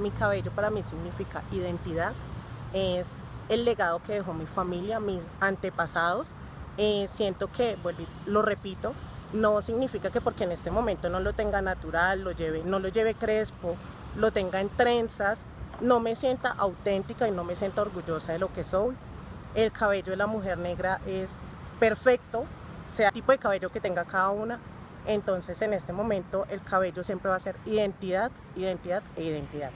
mi cabello para mí significa identidad, es el legado que dejó mi familia, mis antepasados. Eh, siento que, lo repito, no significa que porque en este momento no lo tenga natural, no lo lleve crespo, lo tenga en trenzas, no me sienta auténtica y no me sienta orgullosa de lo que soy. El cabello de la mujer negra es perfecto, sea el tipo de cabello que tenga cada una. Entonces en este momento el cabello siempre va a ser identidad, identidad e identidad.